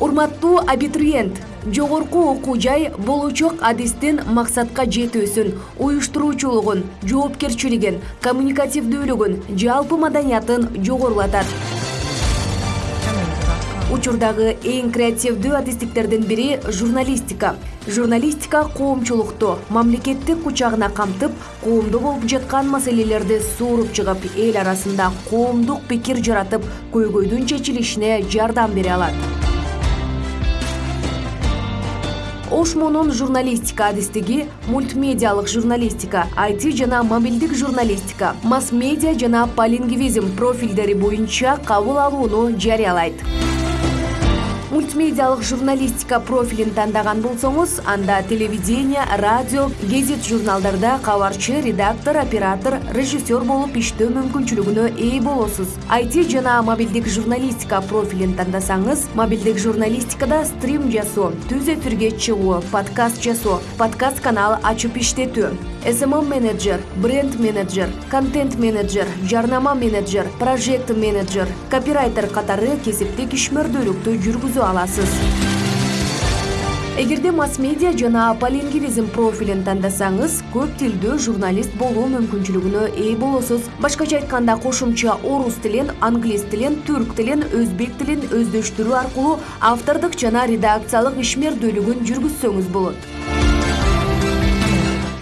урматтуу абитуриент жогорку окуу жай болочок адистин максатка жетүүсүн уюштуруучулугун жоопкерчилигин коммуникативдүүлүгүн жалпы маданиятын жогорулатат. Учурдагы эң креативдүү адистиктердин бири журналистика. Журналистика коомчулукту мамлекеттик кучагына камтып коомдо болуп жаткан маселелерди сууруп чыгып эл арасында коомдук пикир жаратып көйгөйдүн чечилишине жардам бере алат ошмонун журналистика адистиги мультмедиалык журналистика айти жана мобилдик журналистика масс медиа жана полингвизм профилдери боюнча кабыл алууну жарыялайт мультмедиалык журналистика профилин тандаган болсоңуз анда телевидение радио гезит журналдарда кабарчы редактор оператор режиссер болуп иштөө мүмкүнчүлүгүнө ээ болосуз айти жана мобилдик журналистика профилин тандасаңыз мобилдик журналистикада стрим жасоо түз эфирге чыгуу подкаст жасоо подкаст канал ачып иштетүү смм менеджер бренд менеджер контент менеджер жарнама менеджер прожект менеджер копирайтер катары кесиптик ишмердүүлүктү жүргүзө аласыз. Эгерде масс медиа жана полингвизм профилин тандасаңыз көп тилдүү журналист болуу мүмкүнчүлүгүнө ээ болосуз. Башкача айтканда кошумча орус тилин англис тилин түрк тилин өзбек тилин өздөштүрүү аркылуу автордук жана редакциялык ишмердүүлүгүн жүргүзсөңүз болот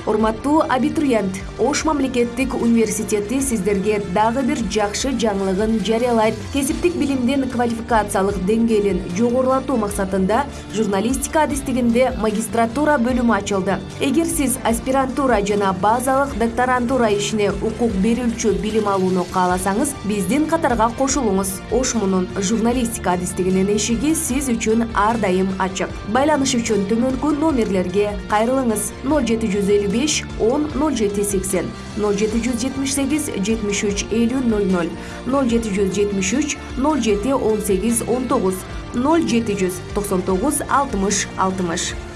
урматтуу абитуриент ош мамлекеттик университети сиздерге дагы бир жакшы жаңылыгын жарыялайт. Кесиптик билимдин квалификациялык деңгээлин жогорулатуу максатында журналистика адистигинде магистратура бөлүмү ачылды. Эгер сиз аспирантура жана базалык докторантура ишине укук берүүчү билим алууну кааласаңыз биздин катарга кошулуңуз. Ошмунун журналистика адистигинин эшиги сиз үчүн ар дайым ачык. Байланыш үчүн төмөнкү номерлерге кайрылыңыз. Ноль жети жүз элүү 55 10 0780 0778 73 50 00 0773 07 18 19 0799 60 60